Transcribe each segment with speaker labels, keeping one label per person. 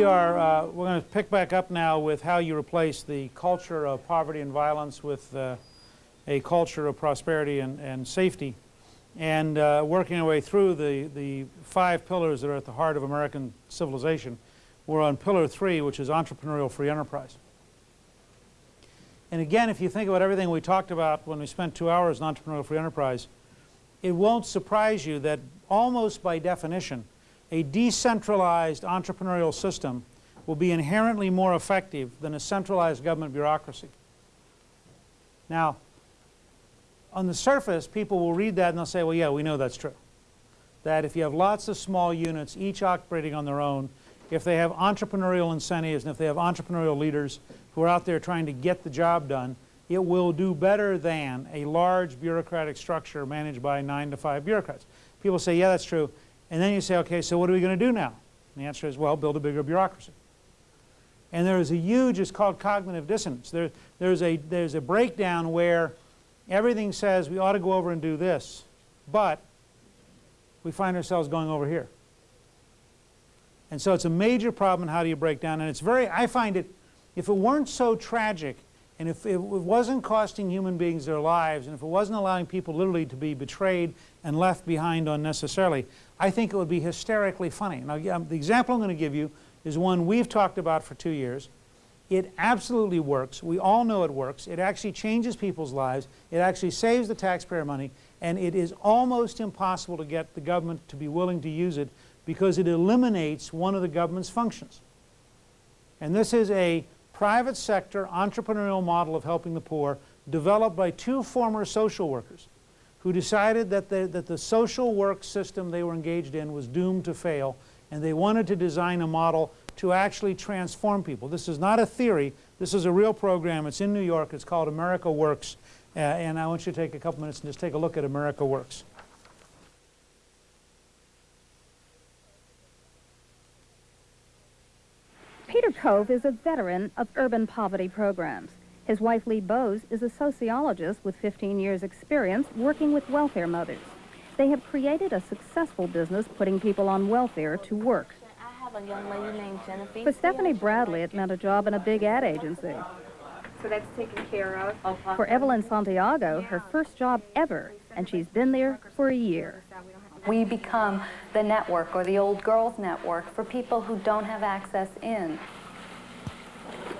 Speaker 1: We are, uh, we're going to pick back up now with how you replace the culture of poverty and violence with uh, a culture of prosperity and, and safety and uh, working our way through the, the five pillars that are at the heart of American civilization. We're on pillar three, which is entrepreneurial free enterprise. And again, if you think about everything we talked about when we spent two hours on entrepreneurial free enterprise, it won't surprise you that almost by definition, a decentralized entrepreneurial system will be inherently more effective than a centralized government bureaucracy. Now, on the surface, people will read that and they'll say, well, yeah, we know that's true. That if you have lots of small units, each operating on their own, if they have entrepreneurial incentives and if they have entrepreneurial leaders who are out there trying to get the job done, it will do better than a large bureaucratic structure managed by nine to five bureaucrats. People say, yeah, that's true. And then you say, okay, so what are we going to do now? And the answer is, well, build a bigger bureaucracy. And there is a huge, it's called cognitive dissonance. There, there's, a, there's a breakdown where everything says we ought to go over and do this, but we find ourselves going over here. And so it's a major problem how do you break down, and it's very, I find it, if it weren't so tragic, and if it wasn't costing human beings their lives, and if it wasn't allowing people literally to be betrayed and left behind unnecessarily, I think it would be hysterically funny. Now, the example I'm going to give you is one we've talked about for two years. It absolutely works. We all know it works. It actually changes people's lives. It actually saves the taxpayer money. And it is almost impossible to get the government to be willing to use it because it eliminates one of the government's functions. And this is a private sector entrepreneurial model of helping the poor developed by two former social workers who decided that the, that the social work system they were engaged in was doomed to fail and they wanted to design a model to actually transform people. This is not a theory. This is a real program. It's in New York. It's called America Works. Uh, and I want you to take a couple minutes and just take a look at America Works.
Speaker 2: Peter Cove is a veteran of urban poverty programs. His wife, Lee Bowes, is a sociologist with 15 years' experience working with welfare mothers. They have created a successful business putting people on welfare to work
Speaker 3: a young lady named Genevieve.
Speaker 2: For Stephanie Bradley, it meant a job in a big ad agency.
Speaker 4: So that's taken care of.
Speaker 2: For Evelyn Santiago, her first job ever, and she's been there for a year.
Speaker 3: We become the network or the old girls network for people who don't have access in.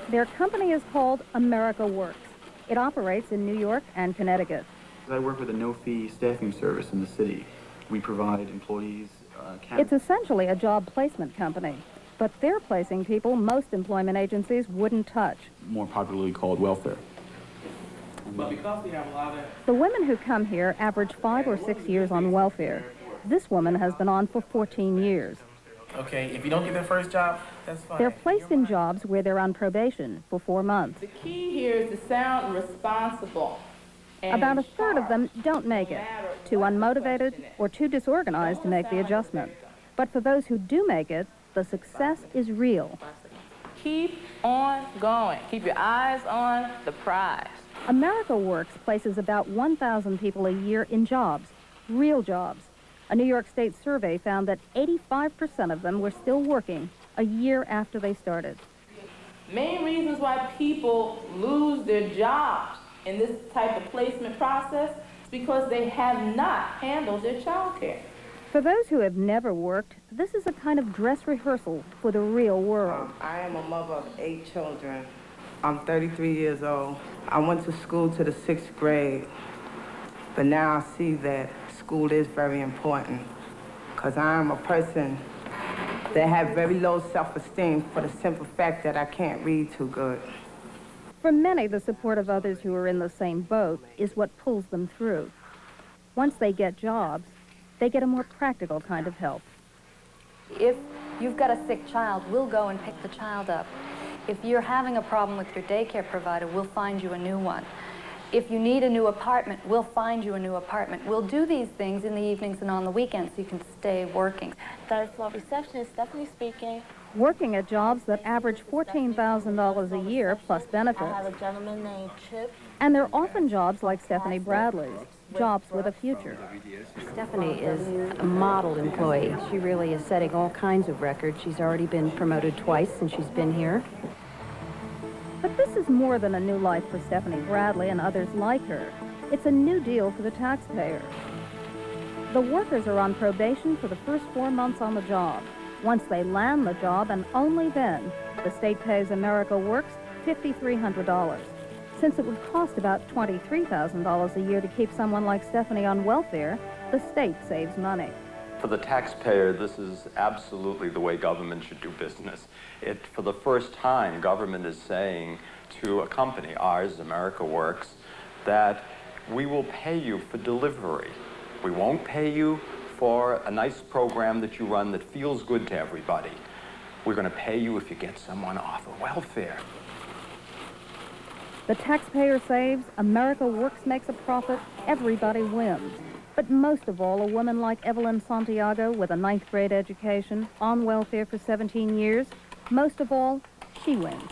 Speaker 2: Their company is called America Works. It operates in New York and Connecticut.
Speaker 5: I work with a no-fee staffing service in the city. We provide employees uh,
Speaker 2: it's essentially a job placement company, but they're placing people most employment agencies wouldn't touch.
Speaker 5: More popularly called welfare.
Speaker 2: But because we have a lot of... The women who come here average five or six years on welfare. This woman has been on for 14 years.
Speaker 6: Okay, if you don't get their first job, that's fine.
Speaker 2: They're placed in jobs where they're on probation for four months.
Speaker 7: The key here is to sound responsible.
Speaker 2: About a third of them don't make it, too unmotivated or too disorganized to make the adjustment. But for those who do make it, the success is real.
Speaker 7: Keep on going. Keep your eyes on the prize.
Speaker 2: America Works places about 1,000 people a year in jobs, real jobs. A New York State survey found that 85% of them were still working a year after they started.
Speaker 7: Main reasons why people lose their jobs in this type of placement process is because they have not handled their child care.
Speaker 2: For those who have never worked, this is a kind of dress rehearsal for the real world.
Speaker 8: Um, I am a mother of eight children. I'm 33 years old. I went to school to the sixth grade, but now I see that school is very important because I'm a person that have very low self-esteem for the simple fact that I can't read too good.
Speaker 2: For many, the support of others who are in the same boat is what pulls them through. Once they get jobs, they get a more practical kind of help.
Speaker 3: If you've got a sick child, we'll go and pick the child up. If you're having a problem with your daycare provider, we'll find you a new one. If you need a new apartment, we'll find you a new apartment. We'll do these things in the evenings and on the weekends so you can stay working.
Speaker 9: Third floor receptionist, Stephanie speaking
Speaker 2: working at jobs that average $14,000 a year plus benefits.
Speaker 9: I have a gentleman named Chip.
Speaker 2: And they're often jobs like Stephanie Bradley's. jobs with a future.
Speaker 10: Stephanie is a model employee. She really is setting all kinds of records. She's already been promoted twice since she's been here.
Speaker 2: This is more than a new life for Stephanie Bradley and others like her. It's a new deal for the taxpayer. The workers are on probation for the first four months on the job. Once they land the job, and only then, the state pays America Works $5,300. Since it would cost about $23,000 a year to keep someone like Stephanie on welfare, the state saves money.
Speaker 11: For the taxpayer, this is absolutely the way government should do business. It, for the first time, government is saying to a company, ours, America Works, that we will pay you for delivery. We won't pay you for a nice program that you run that feels good to everybody. We're going to pay you if you get someone off of welfare.
Speaker 2: The taxpayer saves, America Works makes a profit, everybody wins. But most of all, a woman like Evelyn Santiago with a ninth grade education, on welfare for 17 years, most of all, she wins.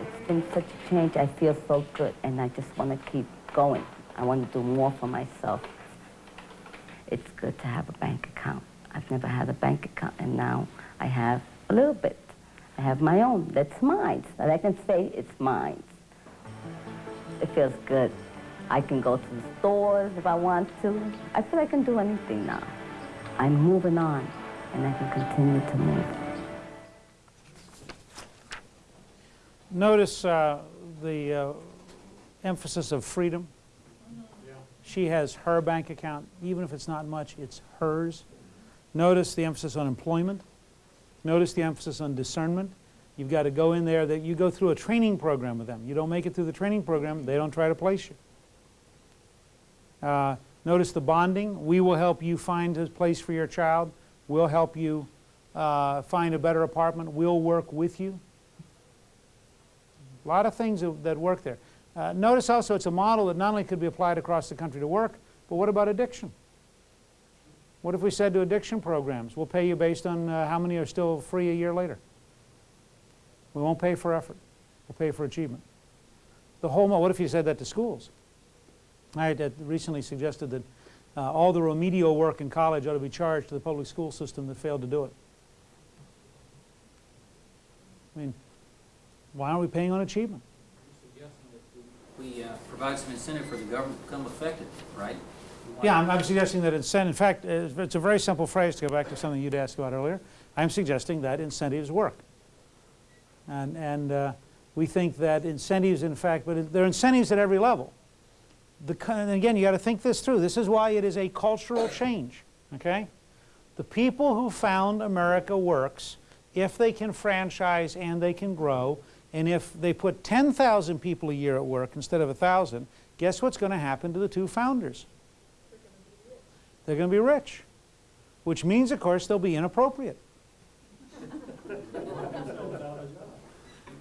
Speaker 12: It's been such a change. I feel so good, and I just want to keep going. I want to do more for myself. It's good to have a bank account. I've never had a bank account, and now I have a little bit. I have my own. That's mine. That I can say it's mine. It feels good. I can go to the stores if I want to. I feel I can do anything now. I'm moving on, and I can continue to move.
Speaker 1: Notice uh, the uh, emphasis of freedom. She has her bank account. Even if it's not much, it's hers. Notice the emphasis on employment. Notice the emphasis on discernment. You've got to go in there, that you go through a training program with them. You don't make it through the training program, they don't try to place you. Uh, notice the bonding. We will help you find a place for your child. We'll help you uh, find a better apartment. We'll work with you. A lot of things that, work there. Uh, notice also it's a model that not only could be applied across the country to work, but what about addiction? What if we said to addiction programs, we'll pay you based on uh, how many are still free a year later? We won't pay for effort. We'll pay for achievement. The whole, what if you said that to schools? I had recently suggested that uh, all the remedial work in college ought to be charged to the public school system that failed to do it. I mean, why aren't we paying on achievement?
Speaker 13: You're suggesting that we uh, provide some incentive for the government to become effective, right?
Speaker 1: Yeah, I'm, I'm suggesting that incentive, in fact, it's a very simple phrase to go back to something you'd asked about earlier. I'm suggesting that incentives work. And, and uh, we think that incentives, in fact, but there are incentives at every level. The, and again, you got to think this through. This is why it is a cultural change, okay? The people who found America Works, if they can franchise and they can grow, and if they put 10,000 people a year at work instead of 1,000, guess what's going to happen to the two founders? They're going to be rich, which means, of course, they'll be inappropriate.